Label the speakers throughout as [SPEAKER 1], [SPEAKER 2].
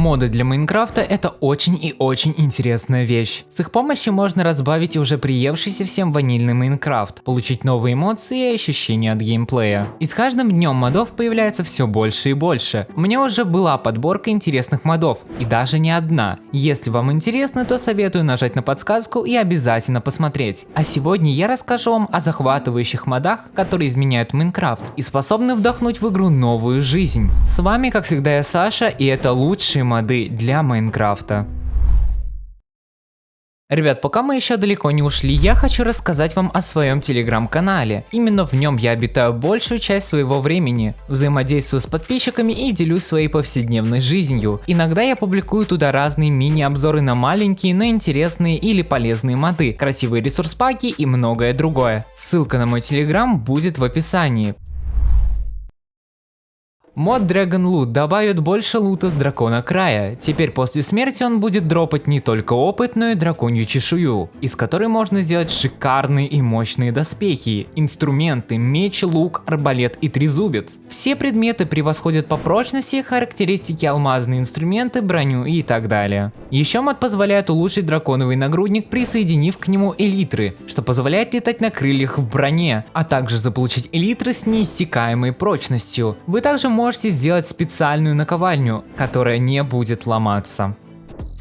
[SPEAKER 1] Моды для Майнкрафта это очень и очень интересная вещь. С их помощью можно разбавить уже приевшийся всем ванильный Майнкрафт, получить новые эмоции и ощущения от геймплея. И с каждым днем модов появляется все больше и больше. У меня уже была подборка интересных модов, и даже не одна. Если вам интересно, то советую нажать на подсказку и обязательно посмотреть. А сегодня я расскажу вам о захватывающих модах, которые изменяют Майнкрафт и способны вдохнуть в игру новую жизнь. С вами как всегда я Саша и это лучшие моды для Майнкрафта. Ребят, пока мы еще далеко не ушли, я хочу рассказать вам о своем телеграм-канале. Именно в нем я обитаю большую часть своего времени, взаимодействую с подписчиками и делюсь своей повседневной жизнью. Иногда я публикую туда разные мини-обзоры на маленькие, но интересные или полезные моды, красивые ресурс-паки и многое другое. Ссылка на мой телеграм будет в описании. Мод Dragon Loot добавит больше лута с дракона края. Теперь после смерти он будет дропать не только опыт, но и драконью чешую, из которой можно сделать шикарные и мощные доспехи, инструменты, меч, лук, арбалет и трезубец. Все предметы превосходят по прочности характеристики алмазные инструменты, броню и так далее. Еще мод позволяет улучшить драконовый нагрудник, присоединив к нему элитры, что позволяет летать на крыльях в броне, а также заполучить элитры с неиссякаемой прочностью. Вы также можете можете сделать специальную наковальню, которая не будет ломаться.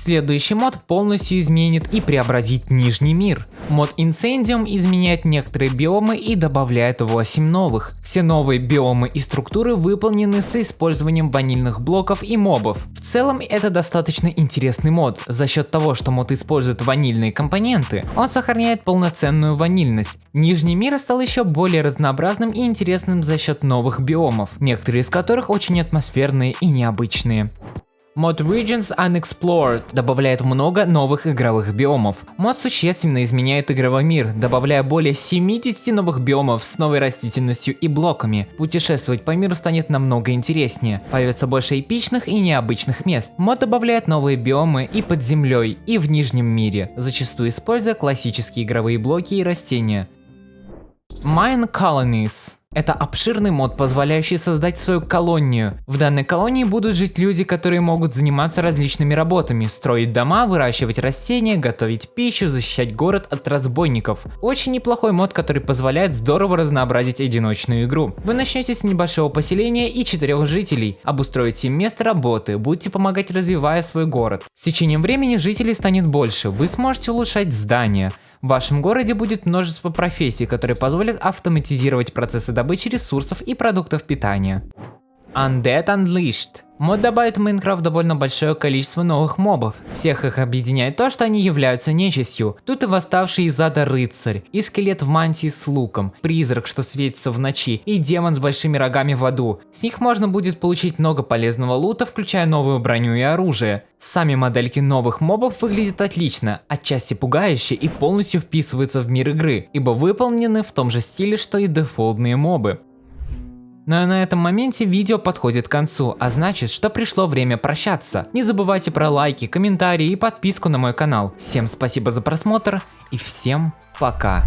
[SPEAKER 1] Следующий мод полностью изменит и преобразит Нижний мир. Мод Incendium изменяет некоторые биомы и добавляет 8 новых. Все новые биомы и структуры выполнены с использованием ванильных блоков и мобов. В целом это достаточно интересный мод. За счет того, что мод использует ванильные компоненты, он сохраняет полноценную ванильность. Нижний мир стал еще более разнообразным и интересным за счет новых биомов, некоторые из которых очень атмосферные и необычные. Мод Regions Unexplored добавляет много новых игровых биомов. Мод существенно изменяет игровой мир, добавляя более 70 новых биомов с новой растительностью и блоками. Путешествовать по миру станет намного интереснее, появится больше эпичных и необычных мест. Мод добавляет новые биомы и под землей, и в нижнем мире, зачастую используя классические игровые блоки и растения. Mine Colonies это обширный мод, позволяющий создать свою колонию. В данной колонии будут жить люди, которые могут заниматься различными работами, строить дома, выращивать растения, готовить пищу, защищать город от разбойников. Очень неплохой мод, который позволяет здорово разнообразить одиночную игру. Вы начнете с небольшого поселения и четырех жителей, обустроите им место работы, будете помогать развивая свой город. С течением времени жителей станет больше, вы сможете улучшать здания, в вашем городе будет множество профессий, которые позволят автоматизировать процессы добычи ресурсов и продуктов питания. Undead Unleashed Мод добавит в Майнкрафт довольно большое количество новых мобов. Всех их объединяет то, что они являются нечистью. Тут и восставший из ада рыцарь, и скелет в мантии с луком, призрак, что светится в ночи, и демон с большими рогами в аду. С них можно будет получить много полезного лута, включая новую броню и оружие. Сами модельки новых мобов выглядят отлично, отчасти пугающе и полностью вписываются в мир игры, ибо выполнены в том же стиле, что и дефолтные мобы. Но на этом моменте видео подходит к концу, а значит, что пришло время прощаться. Не забывайте про лайки, комментарии и подписку на мой канал. Всем спасибо за просмотр и всем пока.